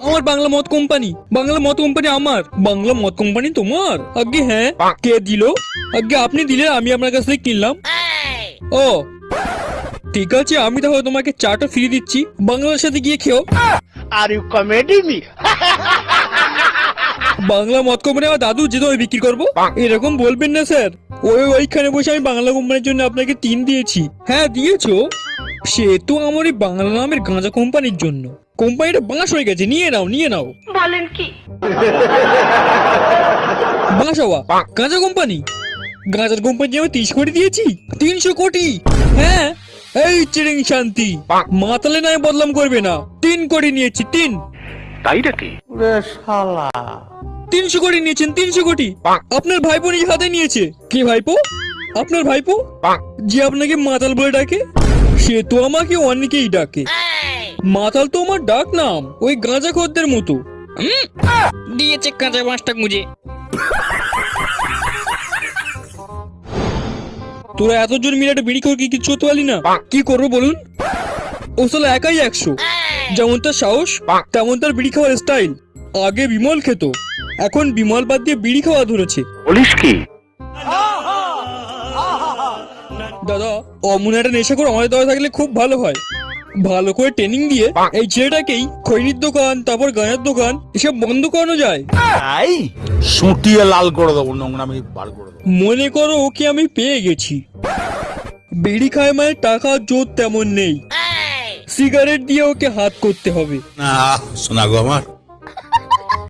আমার বাংলা মদ কোম্পানি। বাংলা মদ কোম্পানি আমার। বাংলা মদ কোম্পানি তোমার? আগে হ্যাঁ কে দিল? আগে আপনি দিলে আমি আপনার কাছ থেকে কিনলাম। ও ঠিক আছে আমি তাহলে তোমাকে চাটা ফ্রি দিচ্ছি। বাংলার সাথে গিয়ে খেও। Are you comedy me? Bangla মদ কোম্পানি আমার দাদু যেতে ওই বিক্রি করব। এরকম বলবেন না স্যার। ওই ওইখানে বসে আমি বাংলা কোম্পানির জন্য আপনাকে তিন দিয়েছি। হ্যাঁ দিয়েছ? সে তো আমার ওই বাংলা নামের গাঁজা কোম্পানির জন্য। কোম্পানিটা বাঁশ হয়ে গেছে নিয়ে নাও নিয়ে নাও। বলেন কি? বাঁশ হওয়া গাঁজা কোম্পানি? গাঁজার কোম্পানি আমি তিরিশ কোটি দিয়েছি তিনশো কোটি? হ্যাঁ? এই চিরিং শান্তি মাতালে নয় বদলাম করবে না। তিন কোটি নিয়েছি তিন। তাই নাকি? তিনশো কোটি নিয়েছেন তিনশো কোটি। আপনার ভাইপো নিজ হাতে নিয়েছে। কে ভাইপো? আপনার ভাইপো? যে আপনাকে মাতাল বলে ডাকে সে তো আমাকে অনেকেই ডাকে। মাতাল তো আমার ডাক নাম ওই গাঁজা খদ্দের মতো। দিয়েছে কাঁচা মাছটা গুঁজে। তোরা এতজন মিলে একটা বিড়ি করে কি কিছু করতে পারলি না? কি করব বলুন? ও সালা একাই একশো। যেমন তার সাহস তেমন তার বিড়ি খাওয়ার স্টাইল আগে বিমল খেত। এখন বিমল বাদ দিয়ে বিড়ি খাওয়া ধরেছে। বলিস কি? দাদা অমন একটা নেশা করে আমাদের দেওয়া থাকলে খুব ভালো হয়। ভালো করে ট্রেনিং দিয়ে এই ছেলেটাকেই খৈনির দোকান তারপর গানের দোকান এসব বন্ধ করানো যায়। তাই সুটিয়ে লাল করে দেবো নোংরামি বার করে দেবো। মনে করো ওকে আমি পেয়ে গেছি। বিড়ি খায় মানে টাকা জোর তেমন নেই। সিগারেট দিয়ে ওকে হাত করতে হবে। না শোনা গো আমার।